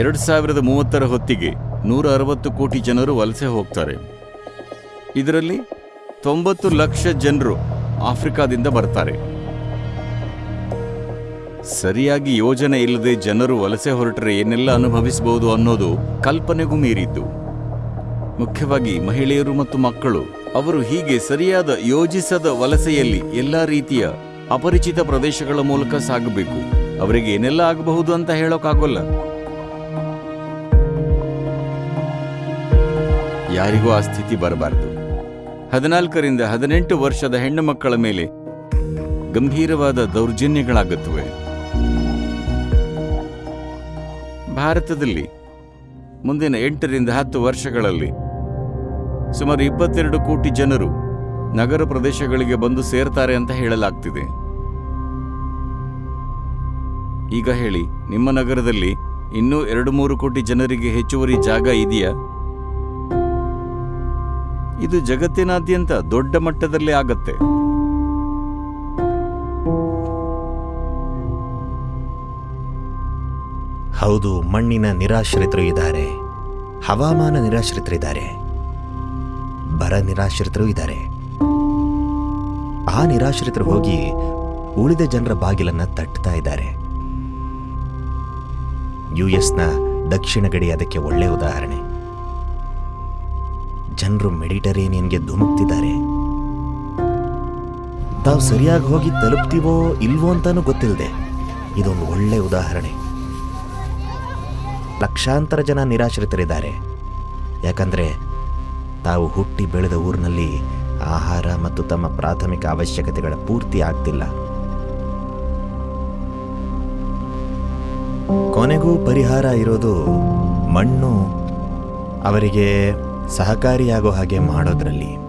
ಎರಡು ಸಾವಿರದ ಮೂವತ್ತರ ಹೊತ್ತಿಗೆ ನೂರ ಅರವತ್ತು ಕೋಟಿ ಜನರು ವಲಸೆ ಹೋಗ್ತಾರೆ. ಇದರಲ್ಲಿ ತೊಂಬತ್ತು ಲಕ್ಷ ಜನರು ಆಫ್ರಿಕಾದಿಂದ ಬರ್ತಾರೆ. ಸರಿಯಾಗಿ ಯೋಜನೆ ಇಲ್ಲದೆ ಜನರು ವಲಸೆ ಹೊರಟರೆ ಏನೆಲ್ಲ ಅನುಭವಿಸಬಹುದು ಅನ್ನೋದು ಕಲ್ಪನೆಗೂ ಮೀರಿದ್ದು. ಮುಖ್ಯವಾಗಿ ಮಹಿಳೆಯರು ಮತ್ತು ಮಕ್ಕಳು, ಅವರು ಹೀಗೆ ಸರಿಯಾದ ಯೋಜಿಸದ ವಲಸೆಯಲ್ಲಿ ಎಲ್ಲ ರೀತಿಯ ಅಪರಿಚಿತ ಪ್ರದೇಶಗಳ ಮೂಲಕ ಸಾಗಬೇಕು. ಅವರಿಗೆ ಏನೆಲ್ಲ ಆಗಬಹುದು ಅಂತ ಹೇಳೋಕ್ಕಾಗೋಲ್ಲ ಯಾರಿಗೂ ಆ ಸ್ಥಿತಿ ಬರಬಾರದು. ಹದಿನಾಲ್ಕರಿಂದ ಹದಿನೆಂಟು ವರ್ಷದ ಹೆಣ್ಣು ಮಕ್ಕಳ ಮೇಲೆ ಗಂಭೀರವಾದ ದೌರ್ಜನ್ಯಗಳಾಗುತ್ತವೆ. ಭಾರತದಲ್ಲಿ ಮುಂದಿನ ಎಂಟರಿಂದ ಹತ್ತು ವರ್ಷಗಳಲ್ಲಿ ಸುಮಾರು ಇಪ್ಪತ್ತೆರಡು ಕೋಟಿ ಜನರು ನಗರ ಪ್ರದೇಶಗಳಿಗೆ ಬಂದು ಸೇರ್ತಾರೆ ಅಂತ ಹೇಳಲಾಗ್ತಿದೆ. ಈಗ ಹೇಳಿ, ನಿಮ್ಮ ನಗರದಲ್ಲಿ ಇನ್ನೂ ಎರಡು ಮೂರು ಕೋಟಿ ಜನರಿಗೆ ಹೆಚ್ಚುವರಿ ಜಾಗ ಇದೆಯಾ? ಇದು ಜಗತ್ತಿನಾದ್ಯಂತ ದೊಡ್ಡ ಮಟ್ಟದಲ್ಲಿ ಆಗತ್ತೆ. ಹೌದು, ಮಣ್ಣಿನ ನಿರಾಶ್ರಿತರು ಇದ್ದಾರೆ. ಹವಾಮಾನ ನಿರಾಶ್ರಿತರಿದ್ದಾರೆ ಬರ ನಿರಾಶ್ರಿತರು ಇದ್ದಾರೆ. ಆ ನಿರಾಶ್ರಿತರು ಹೋಗಿ ಉಳಿದ ಜನರ ಬಾಗಿಲನ್ನ ತಟ್ತಾ ಇದ್ದಾರೆ. ಯು ಎಸ್ನ ದಕ್ಷಿಣ ಗಡಿ ಅದಕ್ಕೆ ಒಳ್ಳೆಯ ಉದಾಹರಣೆ. ಜನರು ಮೆಡಿಟರೇನಿಯನ್ಗೆ ಧುಮುಕ್ತಿದ್ದಾರೆ. ತಾವು ಸರಿಯಾಗಿ ಹೋಗಿ ತಲುಪ್ತೀವೋ ಇಲ್ವೋ ಅಂತಾನೂ ಗೊತ್ತಿಲ್ಲದೆ ಇದೊಂದು ಒಳ್ಳೆ ಉದಾಹರಣೆ. ಲಕ್ಷಾಂತರ ಜನ ನಿರಾಶ್ರಿತರಿದ್ದಾರೆ. ಯಾಕಂದ್ರೆ ತಾವು ಹುಟ್ಟಿ ಬೆಳೆದ ಊರಿನಲ್ಲಿ ಆಹಾರ ಮತ್ತು ತಮ್ಮ ಪ್ರಾಥಮಿಕ ಅವಶ್ಯಕತೆಗಳ ಪೂರ್ತಿ ಆಗ್ತಿಲ್ಲ. ಕೊನೆಗೂ ಪರಿಹಾರ ಇರೋದು ಮಣ್ಣು, ಅವರಿಗೆ ಸಹಕಾರಿಯಾಗೋ ಹಾಗೆ ಮಾಡೋದ್ರಲ್ಲಿ.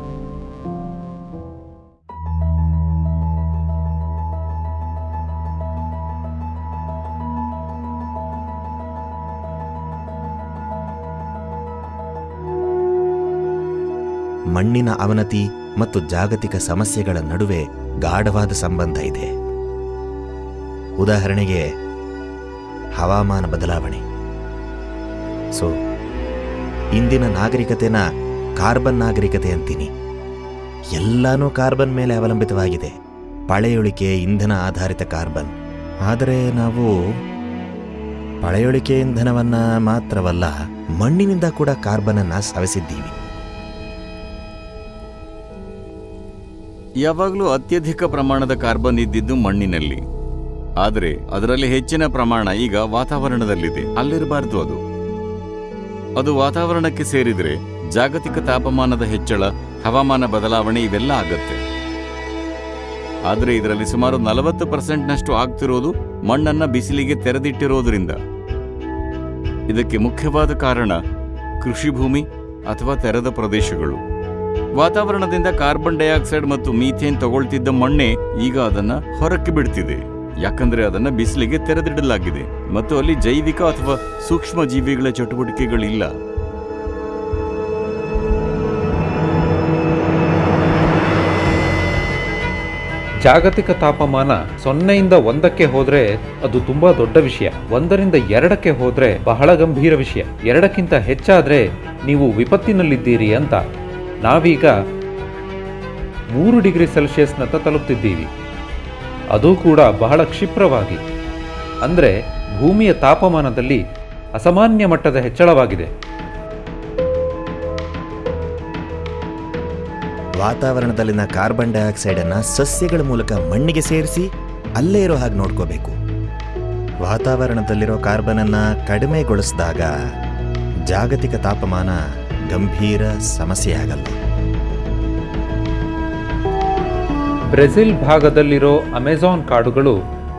ಮಣ್ಣಿನ ಅವನತಿ ಮತ್ತು ಜಾಗತಿಕ ಸಮಸ್ಯೆಗಳ ನಡುವೆ ಗಾಢವಾದ ಸಂಬಂಧ ಇದೆ. ಉದಾಹರಣೆಗೆ ಹವಾಮಾನ ಬದಲಾವಣೆ. ಸೊ ಇಂದಿನ ನಾಗರಿಕತೆನ ಕಾರ್ಬನ್ ನಾಗರಿಕತೆ ಅಂತೀನಿ. ಎಲ್ಲಾನು ಕಾರ್ಬನ್ ಮೇಲೆ ಅವಲಂಬಿತವಾಗಿದೆ. ಪಳೆಯುಳಿಕೆ ಇಂಧನ ಆಧಾರಿತ ಕಾರ್ಬನ್. ಆದರೆ ನಾವು ಪಳೆಯುಳಿಕೆ ಇಂಧನವನ್ನ ಮಾತ್ರವಲ್ಲ, ಮಣ್ಣಿನಿಂದ ಕೂಡ ಕಾರ್ಬನ್ ಅನ್ನ ಸವೆಸಿದ್ದೀವಿ ಯಾವಾಗಲೂ ಅತ್ಯಧಿಕ ಪ್ರಮಾಣದ ಕಾರ್ಬನ್ ಇದ್ದಿದ್ದು ಮಣ್ಣಿನಲ್ಲಿ. ಆದರೆ ಅದರಲ್ಲಿ ಹೆಚ್ಚಿನ ಪ್ರಮಾಣ ಈಗ ವಾತಾವರಣದಲ್ಲಿದೆ. ಅಲ್ಲಿರಬಾರ್ದು ಅದು. ಅದು ವಾತಾವರಣಕ್ಕೆ ಸೇರಿದರೆ ಜಾಗತಿಕ ತಾಪಮಾನದ ಹೆಚ್ಚಳ, ಹವಾಮಾನ ಬದಲಾವಣೆ ಇವೆಲ್ಲ ಆಗತ್ತೆ. ಆದರೆ ಇದರಲ್ಲಿ ಸುಮಾರು ನಲವತ್ತು ಪರ್ಸೆಂಟ್ನಷ್ಟು ಆಗ್ತಿರೋದು ಮಣ್ಣನ್ನ ಬಿಸಿಲಿಗೆ ತೆರೆದಿಟ್ಟಿರೋದ್ರಿಂದ. ಇದಕ್ಕೆ ಮುಖ್ಯವಾದ ಕಾರಣ ಕೃಷಿ ಭೂಮಿ ಅಥವಾ ತೆರೆದ ಪ್ರದೇಶಗಳು. ವಾತಾವರಣದಿಂದ ಕಾರ್ಬನ್ ಡೈಆಕ್ಸೈಡ್ ಮತ್ತು ಮೀಥೇನ್ ತಗೊಳ್ತಿದ್ದ ಮಣ್ಣೆ ಈಗ ಅದನ್ನು ಹೊರಕ್ಕೆ ಬಿಡ್ತಿದೆ. ಯಾಕಂದ್ರೆ ಅದನ್ನ ಬಿಸಿಲಿಗೆ ತೆರೆದಿಡಲಾಗಿದೆ. ಮತ್ತು ಅಲ್ಲಿ ಜೈವಿಕ ಅಥವಾ ಸೂಕ್ಷ್ಮ ಜೀವಿಗಳ ಚಟುವಟಿಕೆಗಳಿಲ್ಲ. ಜಾಗತಿಕ ತಾಪಮಾನ ಸೊನ್ನೆಯಿಂದ ಒಂದಕ್ಕೆ ಹೋದ್ರೆ ಅದು ತುಂಬಾ ದೊಡ್ಡ ವಿಷಯ. ಒಂದರಿಂದ ಎರಡಕ್ಕೆ ಹೋದ್ರೆ ಬಹಳ ಗಂಭೀರ ವಿಷಯ. ಎರಡಕ್ಕಿಂತ ಹೆಚ್ಚಾದ್ರೆ ನೀವು ವಿಪತ್ತಿನಲ್ಲಿದ್ದೀರಿ ಅಂತ. ನಾವೀಗ ಮೂರು ಡಿಗ್ರಿ ಸೆಲ್ಸಿಯಸ್ನತ್ತ ತಲುಪ್ತಿದ್ದೀವಿ. ಅದು ಕೂಡ ಬಹಳ ಕ್ಷಿಪ್ರವಾಗಿ. ಅಂದರೆ ಭೂಮಿಯ ತಾಪಮಾನದಲ್ಲಿ ಅಸಾಮಾನ್ಯ ಮಟ್ಟದ ಹೆಚ್ಚಳವಾಗಿದೆ. ವಾತಾವರಣದಲ್ಲಿನ ಕಾರ್ಬನ್ ಡೈಆಕ್ಸೈಡ್ ಅನ್ನ ಸಸ್ಯಗಳ ಮೂಲಕ ಮಣ್ಣಿಗೆ ಸೇರಿಸಿ ಅಲ್ಲೇ ಇರೋ ಹಾಗೆ ನೋಡ್ಕೋಬೇಕು. ವಾತಾವರಣದಲ್ಲಿರೋ ಕಾರ್ಬನ್ ಅನ್ನ ಕಡಿಮೆಗೊಳಿಸಿದಾಗ ಜಾಗತಿಕ ತಾಪಮಾನ ಗಂಭೀರ ಸಮಸ್ಯೆಯಾಗಲ್ಲ ಬ್ರೆಜಿಲ್ ಭಾಗದಲ್ಲಿರೋ ಅಮೆಜಾನ್ ಕಾಡುಗಳು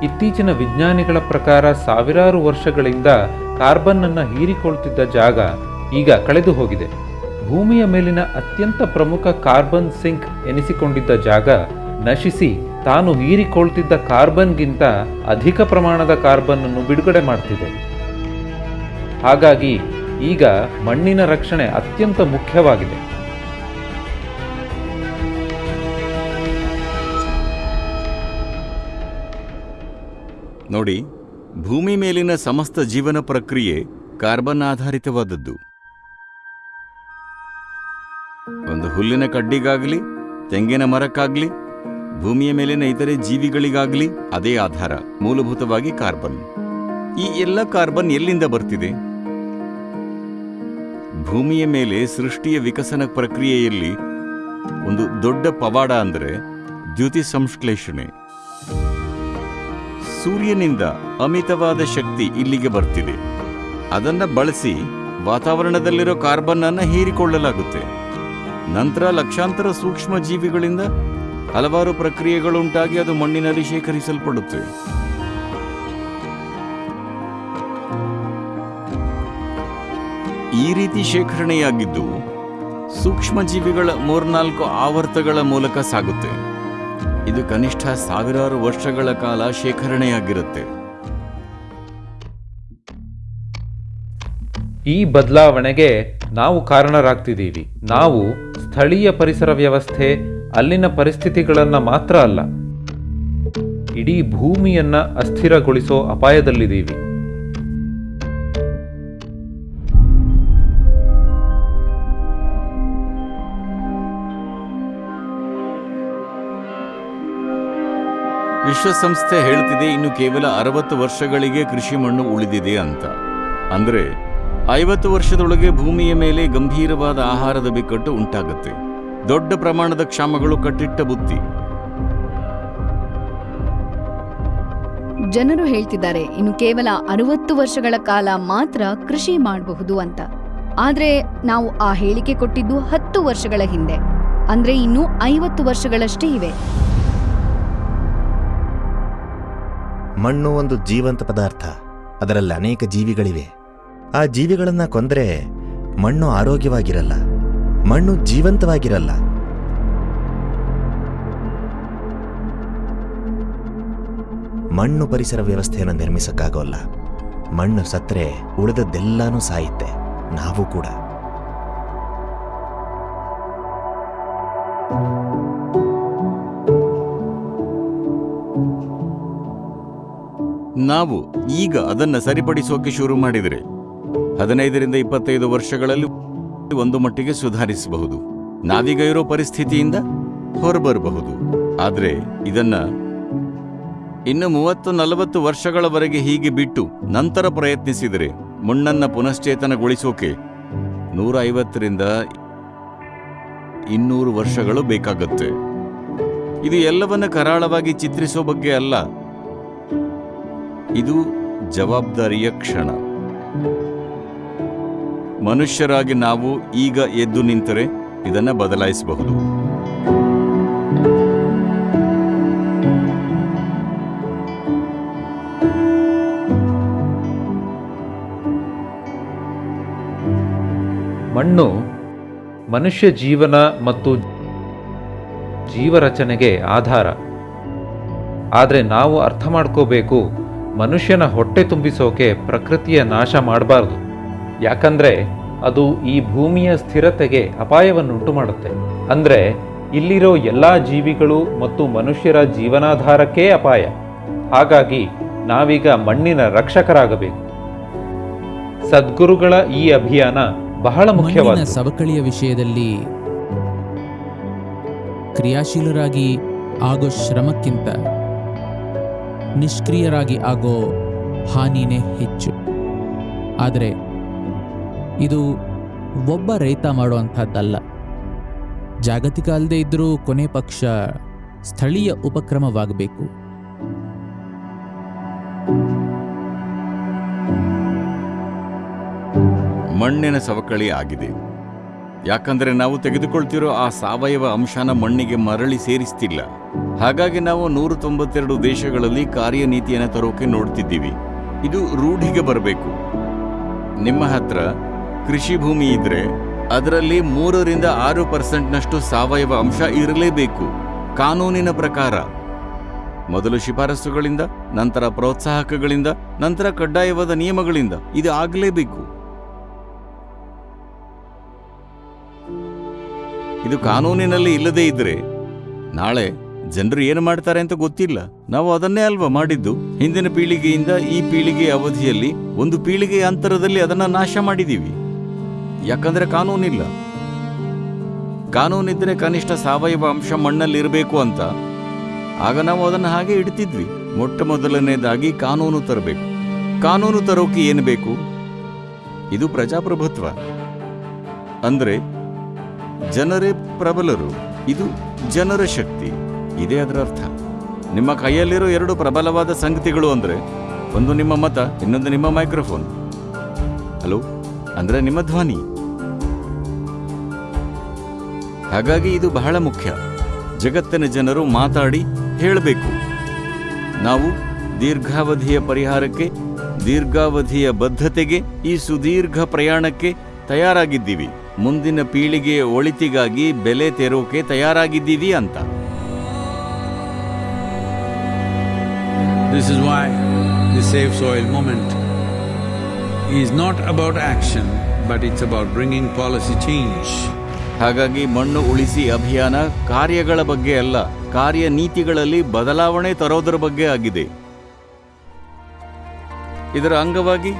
ಇತ್ತೀಚಿನ ವಿಜ್ಞಾನಿಗಳ ಪ್ರಕಾರ ಸಾವಿರಾರು ವರ್ಷಗಳಿಂದ ಕಾರ್ಬನ್ ಅನ್ನು ಹೀರಿಕೊಳ್ತಿದ್ದ ಜಾಗ ಈಗ ಕಳೆದು ಹೋಗಿದೆ. ಭೂಮಿಯ ಮೇಲಿನ ಅತ್ಯಂತ ಪ್ರಮುಖ ಕಾರ್ಬನ್ ಸಿಂಕ್ ಎನಿಸಿಕೊಂಡಿದ್ದ ಜಾಗ ನಶಿಸಿ ತಾನು ಹೀರಿಕೊಳ್ತಿದ್ದ ಕಾರ್ಬನ್ಗಿಂತ ಅಧಿಕ ಪ್ರಮಾಣದ ಕಾರ್ಬನ್ ಅನ್ನು ಬಿಡುಗಡೆ ಮಾಡ್ತಿದೆ. ಹಾಗಾಗಿ ಈಗ ಮಣ್ಣಿನ ರಕ್ಷಣೆ ಅತ್ಯಂತ ಮುಖ್ಯವಾಗಿದೆ. ನೋಡಿ, ಭೂಮಿ ಮೇಲಿನ ಸಮಸ್ತ ಜೀವನ ಪ್ರಕ್ರಿಯೆ ಕಾರ್ಬನ್ ಆಧಾರಿತವಾದದ್ದು. ಒಂದು ಹುಲ್ಲಿನ ಕಡ್ಡಿಗಾಗಲಿ, ತೆಂಗಿನ ಮರಕ್ಕಾಗಲಿ, ಭೂಮಿಯ ಮೇಲಿನ ಇತರೆ ಜೀವಿಗಳಿಗಾಗ್ಲಿ ಅದೇ ಆಧಾರ, ಮೂಲಭೂತವಾಗಿ ಕಾರ್ಬನ್. ಈ ಎಲ್ಲ ಕಾರ್ಬನ್ ಎಲ್ಲಿಂದ ಬರ್ತಿದೆ? ಭೂಮಿಯ ಮೇಲೆ ಸೃಷ್ಟಿಯ ವಿಕಸನ ಪ್ರಕ್ರಿಯೆಯಲ್ಲಿ ಒಂದು ದೊಡ್ಡ ಪವಾಡ ಅಂದರೆ ದ್ಯುತಿ ಸಂಶ್ಲೇಷಣೆ. ಸೂರ್ಯನಿಂದ ಅಮಿತವಾದ ಶಕ್ತಿ ಇಲ್ಲಿಗೆ ಬರ್ತಿದೆ. ಅದನ್ನ ಬಳಸಿ ವಾತಾವರಣದಲ್ಲಿರೋ ಕಾರ್ಬನ್ ಅನ್ನು ಹೀರಿಕೊಳ್ಳಲಾಗುತ್ತೆ. ನಂತರ ಲಕ್ಷಾಂತರ ಸೂಕ್ಷ್ಮ ಜೀವಿಗಳಿಂದ ಹಲವಾರು ಪ್ರಕ್ರಿಯೆಗಳುಂಟಾಗಿ ಅದು ಮಣ್ಣಿನಲ್ಲಿ ಶೇಖರಿಸಲ್ಪಡುತ್ತೆ. ಈ ರೀತಿ ಶೇಖರಣೆಯಾಗಿದ್ದು ಸೂಕ್ಷ್ಮ ಜೀವಿಗಳ ಮೂರ್ನಾಲ್ಕು ಆವರ್ತಗಳ ಮೂಲಕ ಸಾಗುತ್ತೆ. ಇದು ಕನಿಷ್ಠ ಸಾವಿರಾರು ವರ್ಷಗಳ ಕಾಲ ಶೇಖರಣೆಯಾಗಿರುತ್ತೆ. ಈ ಬದಲಾವಣೆಗೆ ನಾವು ಕಾರಣರಾಗ್ತಿದ್ದೀವಿ. ನಾವು ಸ್ಥಳೀಯ ಪರಿಸರ ವ್ಯವಸ್ಥೆ, ಅಲ್ಲಿನ ಪರಿಸ್ಥಿತಿಗಳನ್ನ ಮಾತ್ರ ಅಲ್ಲ, ಇಡೀ ಭೂಮಿಯನ್ನ ಅಸ್ಥಿರಗೊಳಿಸೋ ಅಪಾಯದಲ್ಲಿದ್ದೀವಿ. ವಿಶ್ವಸಂಸ್ಥೆ ಹೇಳ್ತಿದೆ, ಇನ್ನು ಕೇವಲ ಅರವತ್ತು ವರ್ಷಗಳಿಗೆ ಕೃಷಿ ಮಣ್ಣು ಉಳಿದಿದೆ ಅಂತ. ಅಂದರೆ, ಐವತ್ತು ವರ್ಷದೊಳಗೆ ಭೂಮಿಯ ಮೇಲೆ ಗಂಭೀರವಾದ ಆಹಾರದ ಬಿಕ್ಕಟ್ಟು ಉಂಟಾಗುತ್ತೆ. ದೊಡ್ಡ ಪ್ರಮಾಣದ ಕ್ಷಾಮಗಳು ಕಟ್ಟಿಟ್ಟ ಬುತ್ತಿ. ಜನರು ಹೇಳ್ತಿದ್ದಾರೆ, ಇನ್ನು ಕೇವಲ ಅರವತ್ತು ವರ್ಷಗಳ ಕಾಲ ಮಾತ್ರ ಕೃಷಿ ಮಾಡಬಹುದು ಅಂತ. ಆದ್ರೆ, ನಾವು ಆ ಹೇಳಿಕೆ ಕೊಟ್ಟಿದ್ದು ಹತ್ತು ವರ್ಷಗಳ ಹಿಂದೆ. ಅಂದ್ರೆ, ಇನ್ನು ಐವತ್ತು ವರ್ಷಗಳಷ್ಟೇ ಇವೆ. ಮಣ್ಣು ಒಂದು ಜೀವಂತ ಪದಾರ್ಥ. ಅದರಲ್ಲಿ ಅನೇಕ ಜೀವಿಗಳಿವೆ. ಆ ಜೀವಿಗಳನ್ನ ಕೊಂದರೆ ಮಣ್ಣು ಆರೋಗ್ಯವಾಗಿರಲ್ಲ. ಮಣ್ಣು ಜೀವಂತವಾಗಿರಲ್ಲ. ಮಣ್ಣು ಪರಿಸರ ವ್ಯವಸ್ಥೆಯನ್ನು ನಿರ್ಮಿಸಕ್ಕಾಗೋಲ್ಲ. ಮಣ್ಣು ಸತ್ರೆ ಉಳಿದದ್ದೆಲ್ಲಾನು ಸಾಯುತ್ತೆ. ನಾವು ಕೂಡ. ನಾವು ಈಗ ಅದನ್ನು ಸರಿಪಡಿಸೋಕೆ ಶುರು ಮಾಡಿದರೆ ಹದಿನೈದರಿಂದ ಇಪ್ಪತ್ತೈದು ವರ್ಷಗಳಲ್ಲಿ ಒಂದು ಮಟ್ಟಿಗೆ ಸುಧಾರಿಸಬಹುದು. ನಾವೀಗ ಇರೋ ಪರಿಸ್ಥಿತಿಯಿಂದ ಹೊರಬರಬಹುದು. ಆದರೆ ಇದನ್ನ ಇನ್ನು ಮೂವತ್ತು ನಲವತ್ತು ವರ್ಷಗಳವರೆಗೆ ಹೀಗೆ ಬಿಟ್ಟು ನಂತರ ಪ್ರಯತ್ನಿಸಿದರೆ ಮಣ್ಣನ್ನ ಪುನಶ್ಚೇತನಗೊಳಿಸೋಕೆ ನೂರ ಐವತ್ತರಿಂದ ಇನ್ನೂರು ವರ್ಷಗಳು ಬೇಕಾಗುತ್ತೆ. ಇದು ಎಲ್ಲವನ್ನ ಕರಾಳವಾಗಿ ಚಿತ್ರಿಸೋ ಬಗ್ಗೆ ಅಲ್ಲ. ಇದು ಜವಾಬ್ದಾರಿಯ ಕ್ಷಣ. ಮನುಷ್ಯರಾಗಿ ನಾವು ಈಗ ಎದ್ದು ನಿಂತರೆ ಇದನ್ನು ಬದಲಾಯಿಸಬಹುದು. ಮಣ್ಣು ಮನುಷ್ಯ ಜೀವನ ಮತ್ತು ಜೀವರಚನೆಗೆ ಆಧಾರ. ಆದರೆ ನಾವು ಅರ್ಥ ಮಾಡ್ಕೋಬೇಕು ಮನುಷ್ಯನ ಹೊಟ್ಟೆ ತುಂಬಿಸೋಕೆ ಪ್ರಕೃತಿಯ ನಾಶ ಮಾಡಬಾರ್ದು. ಯಾಕಂದ್ರೆ ಅದು ಈ ಭೂಮಿಯ ಸ್ಥಿರತೆಗೆ ಅಪಾಯವನ್ನುಂಟು ಮಾಡುತ್ತೆ ಅಂದ್ರೆ ಇಲ್ಲಿರೋ ಎಲ್ಲ ಜೀವಿಗಳು ಮತ್ತು ಮನುಷ್ಯರ ಜೀವನಾಧಾರಕ್ಕೇ ಅಪಾಯ. ಹಾಗಾಗಿ ನಾವೀಗ ಮಣ್ಣಿನ ರಕ್ಷಕರಾಗಬೇಕು. ಸದ್ಗುರುಗಳ ಈ ಅಭಿಯಾನ ಬಹಳ ಮುಖ್ಯವಾದ ಸವಕಳಿಯ ವಿಷಯದಲ್ಲಿ ಕ್ರಿಯಾಶೀಲರಾಗಿ ಆಗೋ ಶ್ರಮಕ್ಕಿಂತ ನಿಷ್ಕ್ರಿಯರಾಗಿ ಆಗೋ ಹಾನಿನೇ ಹೆಚ್ಚು. ಆದರೆ ಇದು ಒಬ್ಬ ರೈತ ಮಾಡುವಂಥದ್ದಲ್ಲ. ಜಾಗತಿಕ ಅಲ್ಲದೆ ಇದ್ದರೂ ಕೊನೆ ಪಕ್ಷ ಸ್ಥಳೀಯ ಉಪಕ್ರಮವಾಗಬೇಕು. ಮಣ್ಣಿನ ಸವಕಳಿ ಆಗಿದೆ. ಯಾಕಂದರೆ ನಾವು ತೆಗೆದುಕೊಳ್ತಿರೋ ಆ ಸಾವಯವ ಅಂಶನ ಮಣ್ಣಿಗೆ ಮರಳಿ ಸೇರಿಸ್ತಿಲ್ಲ. ಹಾಗಾಗಿ ನಾವು ನೂರ ತೊಂಬತ್ತೆರಡು ದೇಶಗಳಲ್ಲಿ ಕಾರ್ಯನೀತಿಯನ್ನು ತರೋಕೆ ನೋಡ್ತಿದ್ದೀವಿ. ಇದು ರೂಢಿಗೆ ಬರಬೇಕು. ನಿಮ್ಮ ಹತ್ರ ಕೃಷಿ ಭೂಮಿ ಇದ್ರೆ ಅದರಲ್ಲಿ ಮೂರರಿಂದ ಆರು ಪರ್ಸೆಂಟ್ನಷ್ಟು ಸಾವಯವ ಅಂಶ ಇರಲೇಬೇಕು. ಕಾನೂನಿನ ಪ್ರಕಾರ. ಮೊದಲು ಶಿಫಾರಸುಗಳಿಂದ, ನಂತರ ಪ್ರೋತ್ಸಾಹಕಗಳಿಂದ, ನಂತರ ಕಡ್ಡಾಯವಾದ ನಿಯಮಗಳಿಂದ ಇದು ಆಗಲೇಬೇಕು. ಇದು ಕಾನೂನಿನಲ್ಲಿ ಇಲ್ಲದೇ ಇದ್ರೆ ನಾಳೆ ಜನರು ಏನು ಮಾಡ್ತಾರೆ ಅಂತ ಗೊತ್ತಿಲ್ಲ. ನಾವು ಅದನ್ನೇ ಅಲ್ವಾ ಮಾಡಿದ್ದು? ಹಿಂದಿನ ಪೀಳಿಗೆಯಿಂದ ಈ ಪೀಳಿಗೆ ಅವಧಿಯಲ್ಲಿ ಒಂದು ಪೀಳಿಗೆಯ ಅಂತರದಲ್ಲಿ ಅದನ್ನ ನಾಶ ಮಾಡಿದೀವಿ. ಯಾಕಂದ್ರೆ ಕಾನೂನಿಲ್ಲ. ಕಾನೂನಿದ್ರೆ ಕನಿಷ್ಠ ಸಾವಯವ ಅಂಶ ಮಣ್ಣಲ್ಲಿ ಇರಬೇಕು ಅಂತ. ಆಗ ನಾವು ಅದನ್ನು ಹಾಗೆ ಇಡ್ತಿದ್ವಿ. ಮೊಟ್ಟ ಮೊದಲನೇದಾಗಿ ಕಾನೂನು ತರಬೇಕು. ಕಾನೂನು ತರೋಕೆ ಏನು ಬೇಕು? ಇದು ಪ್ರಜಾಪ್ರಭುತ್ವ. ಅಂದ್ರೆ ಜನರೇ ಪ್ರಬಲರು. ಇದು ಜನರ ಶಕ್ತಿ. ಇದೇ ಅದರ ಅರ್ಥ. ನಿಮ್ಮ ಕೈಯಲ್ಲಿರೋ ಎರಡು ಪ್ರಬಲವಾದ ಸಂಗತಿಗಳು ಅಂದರೆ, ಒಂದು ನಿಮ್ಮ ಮತ, ಇನ್ನೊಂದು ನಿಮ್ಮ ಮೈಕ್ರೋಫೋನ್. ಹಲೋ, ಅಂದ್ರೆ ನಿಮ್ಮ ಧ್ವನಿ. ಹಾಗಾಗಿ ಇದು ಬಹಳ ಮುಖ್ಯ. ಜಗತ್ತಿನ ಜನರು ಮಾತಾಡಿ ಹೇಳಬೇಕು. ನಾವು ದೀರ್ಘಾವಧಿಯ ಪರಿಹಾರಕ್ಕೆ, ದೀರ್ಘಾವಧಿಯ ಬದ್ಧತೆಗೆ, ಈ ಸುದೀರ್ಘ ಪ್ರಯಾಣಕ್ಕೆ ತಯಾರಾಗಿದ್ದೀವಿ. ಮುಂದಿನ ಪೀಳಿಗೆಯ ಒಳಿತಿಗಾಗಿ ಬೆಲೆ ತೆರೋಕೆ ತಯಾರಾಗಿದ್ದೀವಿ ಅಂತ. This is why the Save Soil movement is not about action, but it's about bringing policy change. ಹಾಗಾಗಿ ಮಣ್ಣು ಉಳಿಸಿ ಅಭಿಯಾನ ಕಾರ್ಯಗಳ ಬಗ್ಗೆ ಅಲ್ಲ ಕಾರ್ಯನೀತಿಗಳಲ್ಲಿ ಬದಲಾವಣೆ ತರೋದರ ಬಗ್ಗೆ ಆಗಿದೆ. ಇದರ ಅಂಗವಾಗಿ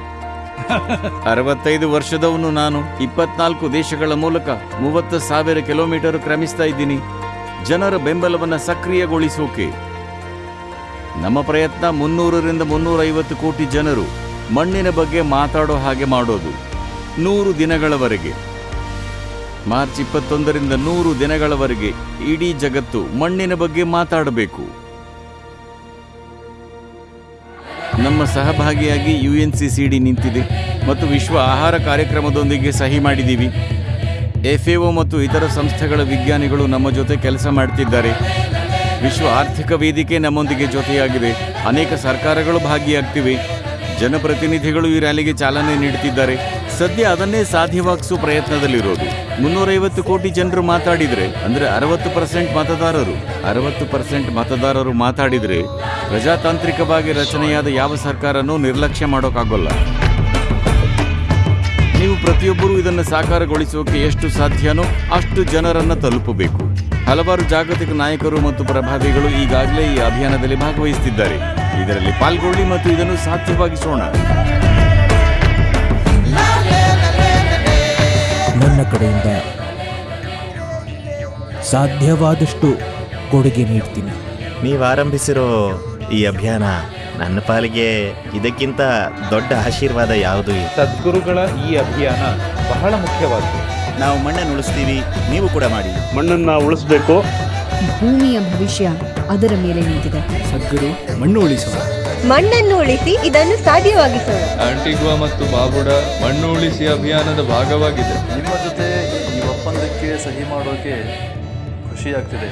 ಅರವತ್ತೈದು ವರ್ಷದವನು ನಾನು. ಇಪ್ಪತ್ನಾಲ್ಕು ದೇಶಗಳ ಮೂಲಕ ಮೂವತ್ತು ಸಾವಿರ ಕಿಲೋಮೀಟರ್ ಕ್ರಮಿಸ್ತಾ ಇದ್ದೀನಿ. ಜನರ ಬೆಂಬಲವನ್ನು ಸಕ್ರಿಯಗೊಳಿಸೋಕೆ. ನಮ್ಮ ಪ್ರಯತ್ನ ಮುನ್ನೂರರಿಂದ ಮುನ್ನೂರೈವತ್ತು ಕೋಟಿ ಜನರು ಮಣ್ಣಿನ ಬಗ್ಗೆ ಮಾತಾಡೋ ಹಾಗೆ ಮಾಡೋದು. ನೂರು ದಿನಗಳವರೆಗೆ. ಮಾರ್ಚ್ ಇಪ್ಪತ್ತೊಂದರಿಂದ ನೂರು ದಿನಗಳವರೆಗೆ ಇಡೀ ಜಗತ್ತು ಮಣ್ಣಿನ ಬಗ್ಗೆ ಮಾತಾಡಬೇಕು. ನಮ್ಮ ಸಹಭಾಗಿಯಾಗಿ ಯು ಎನ್ ಸಿ ನಿಂತಿದೆ ಮತ್ತು ವಿಶ್ವ ಆಹಾರ ಕಾರ್ಯಕ್ರಮದೊಂದಿಗೆ ಸಹಿ ಮಾಡಿದ್ದೀವಿ. ಎಫ್ಎಒ ಮತ್ತು ಇತರ ಸಂಸ್ಥೆಗಳ ವಿಜ್ಞಾನಿಗಳು ನಮ್ಮ ಜೊತೆ ಕೆಲಸ ಮಾಡ್ತಿದ್ದಾರೆ. ವಿಶ್ವ ಆರ್ಥಿಕ ವೇದಿಕೆ ನಮ್ಮೊಂದಿಗೆ ಜೊತೆಯಾಗಿದೆ. ಅನೇಕ ಸರ್ಕಾರಗಳು ಭಾಗಿಯಾಗ್ತಿವೆ. ಜನಪ್ರತಿನಿಧಿಗಳು ಈ ರ್ಯಾಲಿಗೆ ಚಾಲನೆ ನೀಡುತ್ತಿದ್ದಾರೆ. ಸದ್ಯ ಅದನ್ನೇ ಸಾಧ್ಯವಾಗಿಸುವ ಪ್ರಯತ್ನದಲ್ಲಿರೋದು. ಮುನ್ನೂರೈವತ್ತು ಕೋಟಿ ಜನರು ಮಾತಾಡಿದರೆ, ಅಂದರೆ ಅರವತ್ತು ಪರ್ಸೆಂಟ್ ಮತದಾರರು. ಅರವತ್ತು ಪರ್ಸೆಂಟ್ ಮತದಾರರು ಮಾತಾಡಿದರೆ ಪ್ರಜಾತಾಂತ್ರಿಕವಾಗಿ ರಚನೆಯಾದ ಯಾವ ಸರ್ಕಾರನೂ ನಿರ್ಲಕ್ಷ್ಯ ಮಾಡೋಕ್ಕಾಗೋಲ್ಲ. ನೀವು ಪ್ರತಿಯೊಬ್ಬರೂ ಇದನ್ನು ಸಾಕಾರಗೊಳಿಸೋಕೆ ಎಷ್ಟು ಸಾಧ್ಯನೋ ಅಷ್ಟು ಜನರನ್ನು ತಲುಪಬೇಕು. ಹಲವಾರು ಜಾಗತಿಕ ನಾಯಕರು ಮತ್ತು ಪ್ರಭಾವಿಗಳು ಈಗಾಗಲೇ ಈ ಅಭಿಯಾನದಲ್ಲಿ ಭಾಗವಹಿಸುತ್ತಿದ್ದಾರೆ. ಇದರಲ್ಲಿ ಪಾಲ್ಗೊಳ್ಳಿ ಮತ್ತು ಇದನ್ನು ಸಾಧ್ಯವಾಗಿಸೋಣ. ನನ್ನ ಕಡೆಯಿಂದ ಸಾಧ್ಯವಾದಷ್ಟು ಕೊಡುಗೆ ನೀಡ್ತೀನಿ. ನೀವು ಆರಂಭಿಸಿರೋ ಈ ಅಭಿಯಾನ ನನ್ನ ಪಾಲಿಗೆ ಇದಕ್ಕಿಂತ ದೊಡ್ಡ ಆಶೀರ್ವಾದ ಯಾವುದು? ಸದ್ಗುರುಗಳ ಈ ಅಭಿಯಾನ ಬಹಳ ಮುಖ್ಯವಾದ್ದು. ನಾವು ಮಣ್ಣನ್ನು ಉಳಿಸ್ತೀವಿ ನೀವು ಕೂಡ ಮಾಡಿ. ಮಣ್ಣನ್ನು ಉಳಿಸಬೇಕು. ಭೂಮಿಯ ಭವಿಷ್ಯ ಅದರ ಮೇಲೆ ನಿಂತಿದೆ. ಸದ್ಗುರು ಮಣ್ಣು ಉಳಿಸೋಣ. ಮಣ್ಣನ್ನು ಉಳಿಸಿ ಇದನ್ನು ಸಾಧ್ಯವಾಗಿಸೋಣ. ಆಂಟಿಗ್ವಾ ಮತ್ತು ಬಾಬುಡ ಮಣ್ಣು ಉಳಿಸಿ ಅಭಿಯಾನದ ಭಾಗವಾಗಿದೆ. ನಿಮ್ಮ ಜೊತೆ ಈ ಒಪ್ಪಂದಕ್ಕೆ ಸಹಿ ಮಾಡೋಕೆ ಖುಷಿಯಾಗ್ತಿದೆ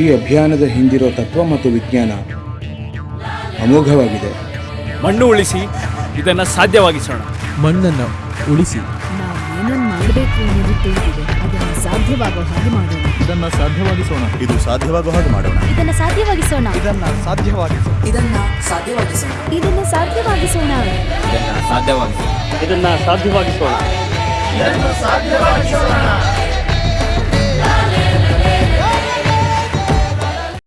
ಈ ಅಭಿಯಾನದ ಹಿಂದಿರೋ ತತ್ವ ಮತ್ತು ವಿಜ್ಞಾನ ಅಮೋಘವಾಗಿದೆ. ಮಣ್ಣು ಉಳಿಸಿ ಇದನ್ನು ಸಾಧ್ಯವಾಗಿಸೋಣ. ಮಣ್ಣನ್ನು ಉಳಿಸಿ ಮಾಡಬೇಕು ಅನ್ನೋದು ತಿಳಿದಿದೆ ಅದನ್ನ ಸಾಧ್ಯವಾಗೋ ಹಾಗೆ ಮಾಡೋಣ. ಇದನ್ನ ಸಾಧ್ಯವಾಗಿಸೋಣ. ಇದು ಸಾಧ್ಯವಾಗೋ ಹಾಗೆ ಮಾಡೋಣ. ಇದನ್ನ ಸಾಧ್ಯವಾಗಿಸೋಣ. ಇದನ್ನ ಸಾಧ್ಯವಾಗಿಸೋಣ. ಇದನ್ನ ಸಾಧ್ಯವಾಗಿಸೋಣ. ಇದನ್ನ ಸಾಧ್ಯವಾಗಿಸೋಣ. ಇದನ್ನ ಸಾಧ್ಯವಾಗಿಸೋಣ. ಇದನ್ನು ಸಾಧ್ಯವಾಗಿಸೋಣ.